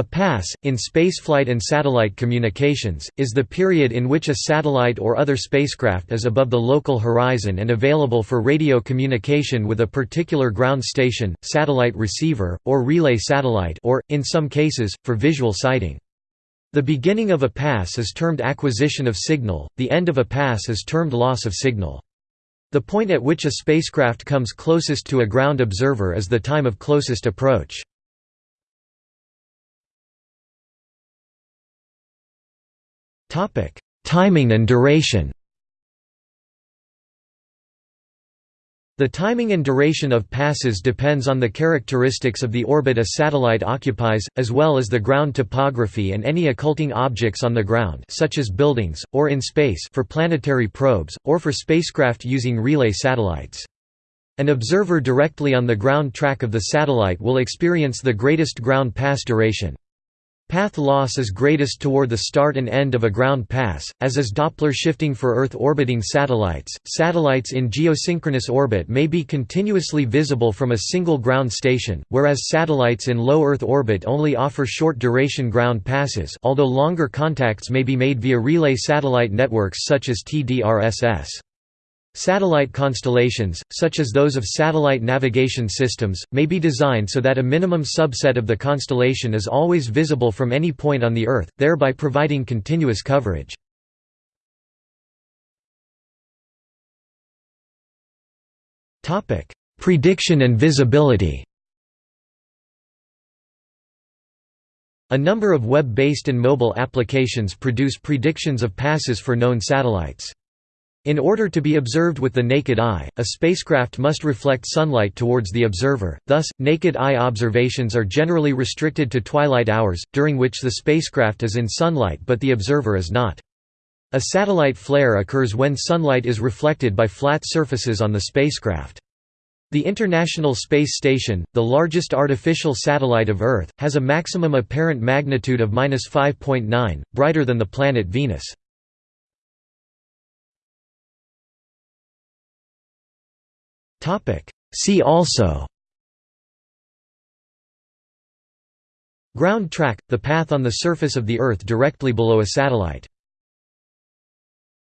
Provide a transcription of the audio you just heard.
A pass, in spaceflight and satellite communications, is the period in which a satellite or other spacecraft is above the local horizon and available for radio communication with a particular ground station, satellite receiver, or relay satellite or, in some cases, for visual sighting. The beginning of a pass is termed acquisition of signal, the end of a pass is termed loss of signal. The point at which a spacecraft comes closest to a ground observer is the time of closest approach. Topic: Timing and duration. The timing and duration of passes depends on the characteristics of the orbit a satellite occupies, as well as the ground topography and any occulting objects on the ground such as buildings, or in space for planetary probes, or for spacecraft using relay satellites. An observer directly on the ground track of the satellite will experience the greatest ground pass duration. Path loss is greatest toward the start and end of a ground pass, as is Doppler shifting for Earth-orbiting satellites. Satellites in geosynchronous orbit may be continuously visible from a single ground station, whereas satellites in low Earth orbit only offer short-duration ground passes although longer contacts may be made via relay satellite networks such as TDRSS. Satellite constellations, such as those of satellite navigation systems, may be designed so that a minimum subset of the constellation is always visible from any point on the Earth, thereby providing continuous coverage. Prediction and visibility A number of web-based and mobile applications produce predictions of passes for known satellites. In order to be observed with the naked eye, a spacecraft must reflect sunlight towards the observer, thus, naked eye observations are generally restricted to twilight hours, during which the spacecraft is in sunlight but the observer is not. A satellite flare occurs when sunlight is reflected by flat surfaces on the spacecraft. The International Space Station, the largest artificial satellite of Earth, has a maximum apparent magnitude of 5.9, brighter than the planet Venus. See also Ground track – the path on the surface of the Earth directly below a satellite